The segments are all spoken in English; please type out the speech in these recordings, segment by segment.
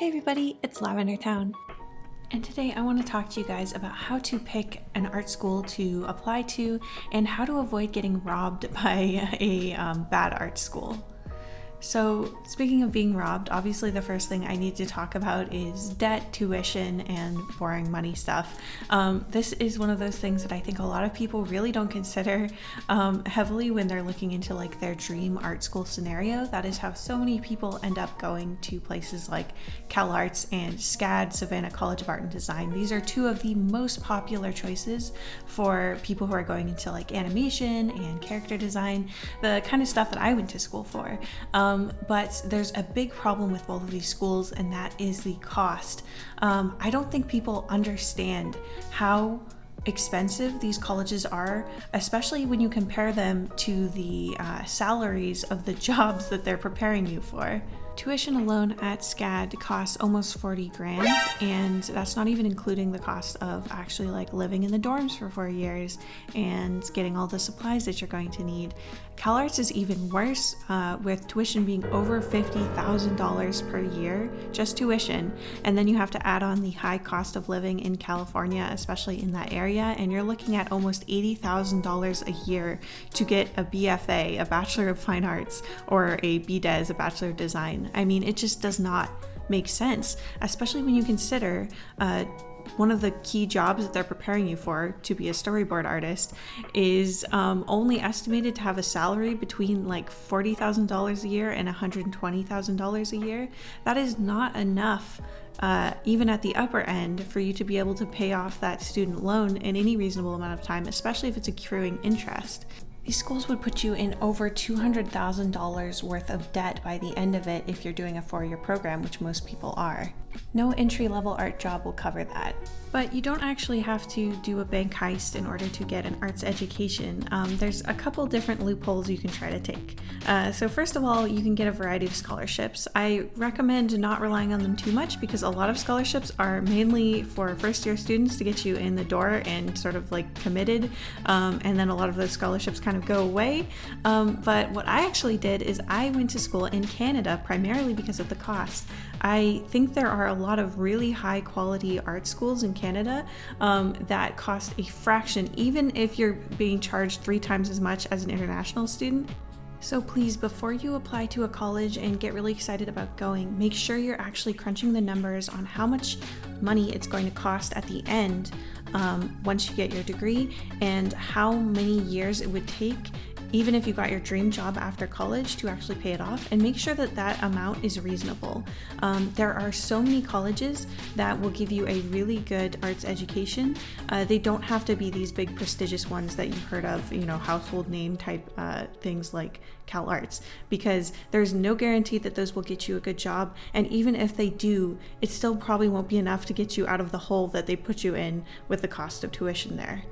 Hey everybody, it's Lavender Towne. And today I want to talk to you guys about how to pick an art school to apply to and how to avoid getting robbed by a um, bad art school. So, speaking of being robbed, obviously the first thing I need to talk about is debt, tuition, and borrowing money stuff. Um, this is one of those things that I think a lot of people really don't consider um, heavily when they're looking into like their dream art school scenario. That is how so many people end up going to places like CalArts and SCAD, Savannah College of Art and Design. These are two of the most popular choices for people who are going into like animation and character design, the kind of stuff that I went to school for. Um, um, but there's a big problem with both of these schools, and that is the cost. Um, I don't think people understand how expensive these colleges are, especially when you compare them to the uh, salaries of the jobs that they're preparing you for. Tuition alone at SCAD costs almost 40 grand, and that's not even including the cost of actually like living in the dorms for four years and getting all the supplies that you're going to need. CalArts is even worse, uh, with tuition being over $50,000 per year, just tuition, and then you have to add on the high cost of living in California, especially in that area, and you're looking at almost $80,000 a year to get a BFA, a Bachelor of Fine Arts, or a BDes, a Bachelor of Design. I mean, it just does not make sense, especially when you consider uh, one of the key jobs that they're preparing you for to be a storyboard artist is um, only estimated to have a salary between like $40,000 a year and $120,000 a year. That is not enough. Uh, even at the upper end, for you to be able to pay off that student loan in any reasonable amount of time, especially if it's accruing interest. These schools would put you in over $200,000 worth of debt by the end of it if you're doing a four year program, which most people are. No entry level art job will cover that. But you don't actually have to do a bank heist in order to get an arts education. Um, there's a couple different loopholes you can try to take. Uh, so, first of all, you can get a variety of scholarships. I recommend not relying on them too much because a lot of scholarships are mainly for first year students to get you in the door and sort of like committed. Um, and then a lot of those scholarships kind of go away. Um, but what I actually did is I went to school in Canada primarily because of the cost. I think there are a lot of really high quality art schools in Canada um, that cost a fraction, even if you're being charged three times as much as an international student. So please, before you apply to a college and get really excited about going, make sure you're actually crunching the numbers on how much money it's going to cost at the end um, once you get your degree and how many years it would take even if you got your dream job after college to actually pay it off and make sure that that amount is reasonable. Um, there are so many colleges that will give you a really good arts education. Uh, they don't have to be these big prestigious ones that you've heard of, you know, household name type uh, things like CalArts, because there's no guarantee that those will get you a good job. And even if they do, it still probably won't be enough to get you out of the hole that they put you in with the cost of tuition there.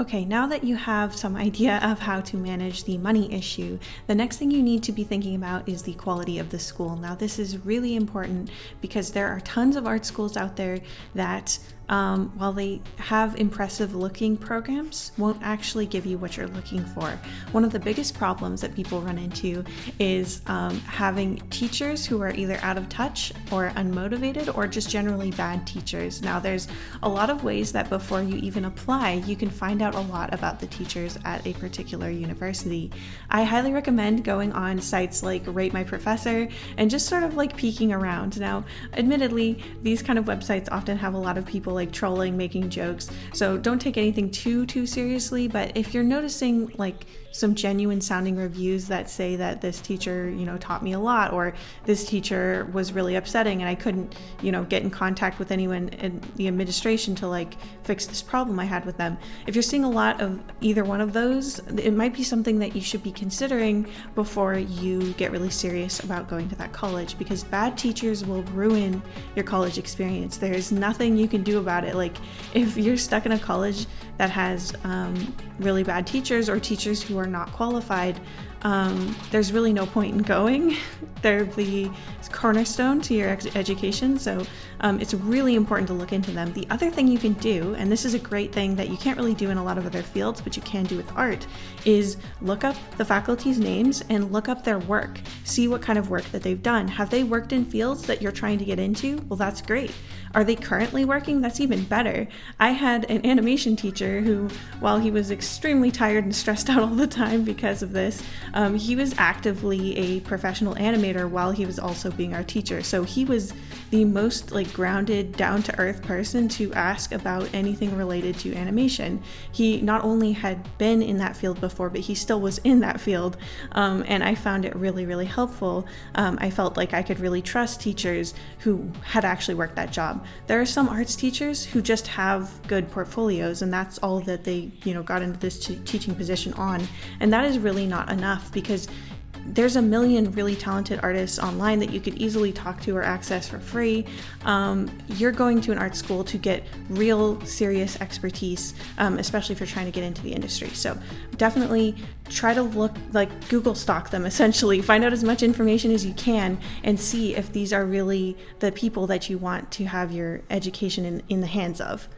Okay, now that you have some idea of how to manage the money issue, the next thing you need to be thinking about is the quality of the school. Now, this is really important because there are tons of art schools out there that um, while they have impressive looking programs, won't actually give you what you're looking for. One of the biggest problems that people run into is um, having teachers who are either out of touch or unmotivated or just generally bad teachers. Now, there's a lot of ways that before you even apply, you can find out a lot about the teachers at a particular university. I highly recommend going on sites like Rate My Professor and just sort of like peeking around. Now, admittedly, these kind of websites often have a lot of people like trolling, making jokes. So don't take anything too too seriously, but if you're noticing like some genuine sounding reviews that say that this teacher, you know, taught me a lot or this teacher was really upsetting and I couldn't, you know, get in contact with anyone in the administration to like fix this problem I had with them. If you're seeing a lot of either one of those, it might be something that you should be considering before you get really serious about going to that college because bad teachers will ruin your college experience. There's nothing you can do about it. Like if you're stuck in a college that has um, really bad teachers or teachers who are not qualified, um, there's really no point in going. They're the cornerstone to your education, so um, it's really important to look into them. The other thing you can do, and this is a great thing that you can't really do in a lot of other fields, but you can do with art, is look up the faculty's names and look up their work. See what kind of work that they've done. Have they worked in fields that you're trying to get into? Well, that's great. Are they currently working? That's even better. I had an animation teacher who, while he was extremely tired and stressed out all the time because of this, um, he was actively a professional animator while he was also being our teacher. So he was the most like grounded, down to earth person to ask about anything related to animation. He not only had been in that field before, but he still was in that field. Um, and I found it really, really helpful. Um, I felt like I could really trust teachers who had actually worked that job. There are some arts teachers who just have good portfolios and that's all that they, you know, got into this teaching position on. And that is really not enough because there's a million really talented artists online that you could easily talk to or access for free. Um, you're going to an art school to get real serious expertise, um, especially if you're trying to get into the industry. So definitely try to look like Google stock them essentially. Find out as much information as you can and see if these are really the people that you want to have your education in, in the hands of.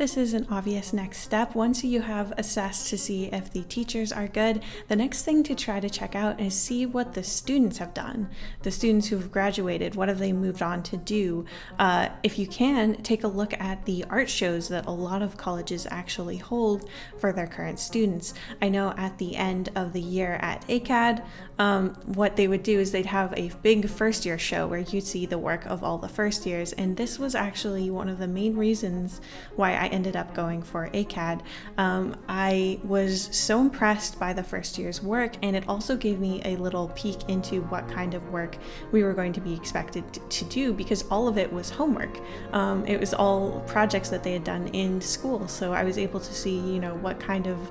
This is an obvious next step. Once you have assessed to see if the teachers are good, the next thing to try to check out is see what the students have done. The students who have graduated, what have they moved on to do? Uh, if you can, take a look at the art shows that a lot of colleges actually hold for their current students. I know at the end of the year at ACAD, um, what they would do is they'd have a big first year show where you'd see the work of all the first years. And this was actually one of the main reasons why I ended up going for ACAD. Um, I was so impressed by the first year's work, and it also gave me a little peek into what kind of work we were going to be expected to do because all of it was homework. Um, it was all projects that they had done in school, so I was able to see, you know, what kind of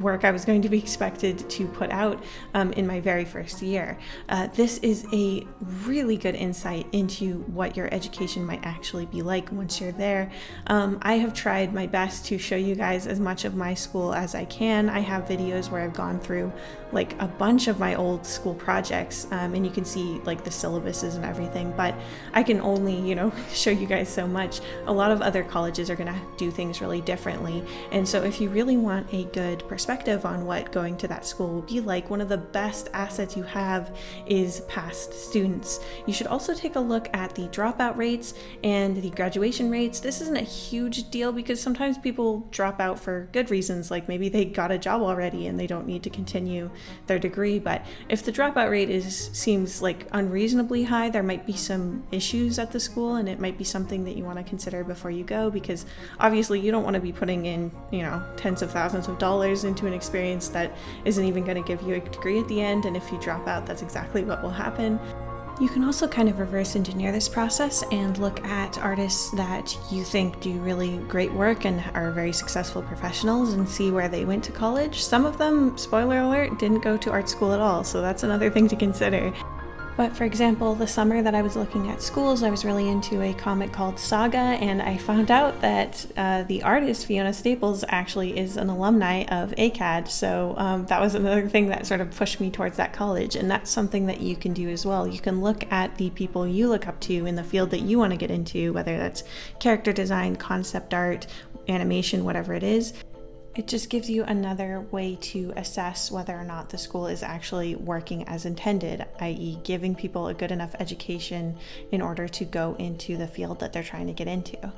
work I was going to be expected to put out um, in my very first year. Uh, this is a really good insight into what your education might actually be like once you're there. Um, I have tried my best to show you guys as much of my school as I can. I have videos where I've gone through like a bunch of my old school projects um, and you can see like the syllabuses and everything, but I can only, you know, show you guys so much. A lot of other colleges are going to do things really differently. And so if you really want a good good perspective on what going to that school will be like, one of the best assets you have is past students. You should also take a look at the dropout rates and the graduation rates. This isn't a huge deal because sometimes people drop out for good reasons, like maybe they got a job already and they don't need to continue their degree. But if the dropout rate is seems like unreasonably high, there might be some issues at the school and it might be something that you want to consider before you go because obviously you don't want to be putting in, you know, tens of thousands of dollars dollars into an experience that isn't even going to give you a degree at the end, and if you drop out, that's exactly what will happen. You can also kind of reverse engineer this process and look at artists that you think do really great work and are very successful professionals and see where they went to college. Some of them, spoiler alert, didn't go to art school at all, so that's another thing to consider. But for example, the summer that I was looking at schools, I was really into a comic called Saga, and I found out that uh, the artist Fiona Staples actually is an alumni of ACAD. So um, that was another thing that sort of pushed me towards that college, and that's something that you can do as well. You can look at the people you look up to in the field that you want to get into, whether that's character design, concept art, animation, whatever it is, it just gives you another way to assess whether or not the school is actually working as intended, i.e., giving people a good enough education in order to go into the field that they're trying to get into.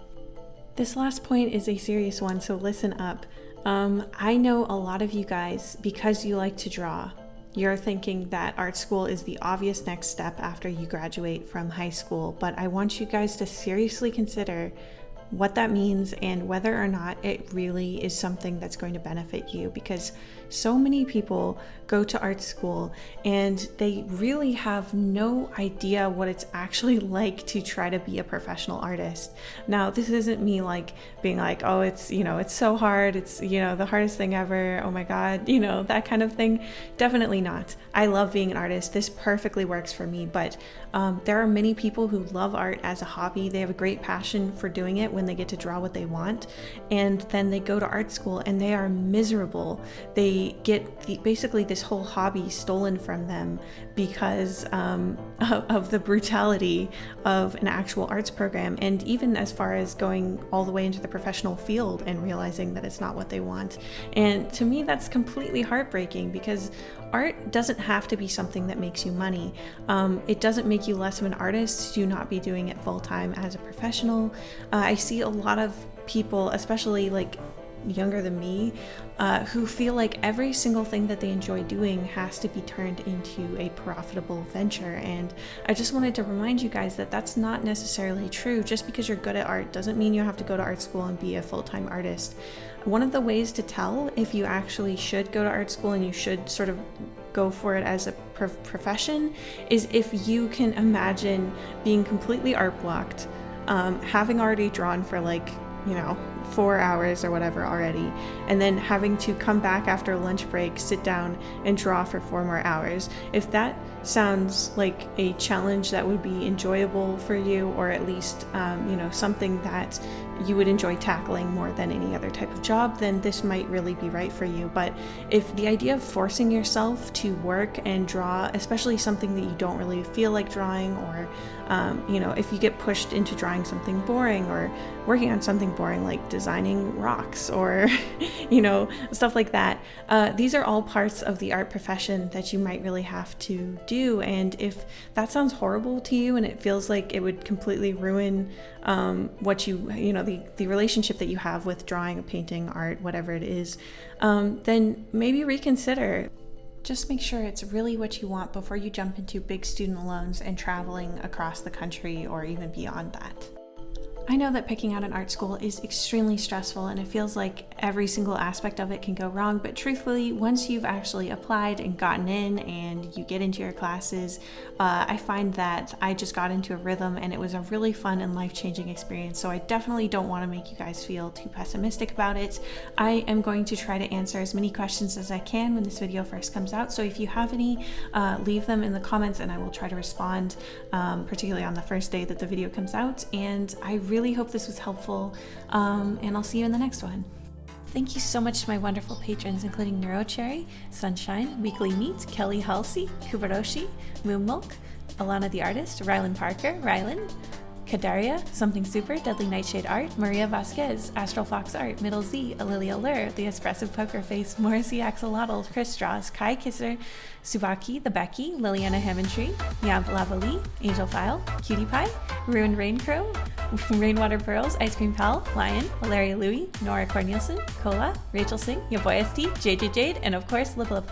This last point is a serious one, so listen up. Um, I know a lot of you guys, because you like to draw, you're thinking that art school is the obvious next step after you graduate from high school, but I want you guys to seriously consider what that means and whether or not it really is something that's going to benefit you because so many people go to art school and they really have no idea what it's actually like to try to be a professional artist. Now, this isn't me like being like, oh, it's, you know, it's so hard. It's, you know, the hardest thing ever. Oh my God, you know, that kind of thing. Definitely not. I love being an artist. This perfectly works for me. But um, there are many people who love art as a hobby. They have a great passion for doing it when they get to draw what they want, and then they go to art school and they are miserable. They get the, basically this whole hobby stolen from them because um, of, of the brutality of an actual arts program, and even as far as going all the way into the professional field and realizing that it's not what they want. And to me, that's completely heartbreaking because art doesn't have to be something that makes you money. Um, it doesn't make you less of an artist to not be doing it full time as a professional. Uh, I see a lot of people, especially like younger than me, uh, who feel like every single thing that they enjoy doing has to be turned into a profitable venture. And I just wanted to remind you guys that that's not necessarily true. Just because you're good at art doesn't mean you have to go to art school and be a full time artist. One of the ways to tell if you actually should go to art school and you should sort of go for it as a profession is if you can imagine being completely art blocked, um, having already drawn for like, you know, four hours or whatever already, and then having to come back after lunch break, sit down, and draw for four more hours. If that sounds like a challenge that would be enjoyable for you, or at least, um, you know, something that you would enjoy tackling more than any other type of job, then this might really be right for you. But if the idea of forcing yourself to work and draw, especially something that you don't really feel like drawing, or um, you know, if you get pushed into drawing something boring or working on something boring like designing rocks or you know stuff like that, uh, these are all parts of the art profession that you might really have to do. And if that sounds horrible to you and it feels like it would completely ruin um, what you you know the the relationship that you have with drawing, painting, art, whatever it is, um, then maybe reconsider. Just make sure it's really what you want before you jump into big student loans and traveling across the country or even beyond that. I know that picking out an art school is extremely stressful and it feels like every single aspect of it can go wrong, but truthfully, once you've actually applied and gotten in and you get into your classes, uh, I find that I just got into a rhythm and it was a really fun and life changing experience. So I definitely don't want to make you guys feel too pessimistic about it. I am going to try to answer as many questions as I can when this video first comes out. So if you have any, uh, leave them in the comments and I will try to respond, um, particularly on the first day that the video comes out. And I really really hope this was helpful, um, and I'll see you in the next one. Thank you so much to my wonderful patrons, including Neurocherry, Sunshine, Weekly Meat, Kelly Halsey, Kubaroshi, Moon Milk, Alana the Artist, Rylan Parker, Rylan, Kadaria, Something Super, Deadly Nightshade Art, Maria Vasquez, Astral Fox Art, Middle Z, Alilia Lur, The Espressive Poker Face, Morrissey Axolotl, Chris Straws, Kai Kisser, Subaki, The Becky, Liliana Hammondtree, Yab Lavali, Angel File, Cutie Pie, Ruined Rain Crow, Rainwater Pearls, Ice Cream Pal, Lion, Valeria Louie, Nora Cornelison, Cola, Rachel Singh, Yaboya Steve, JJ Jade, and of course, Lip Lip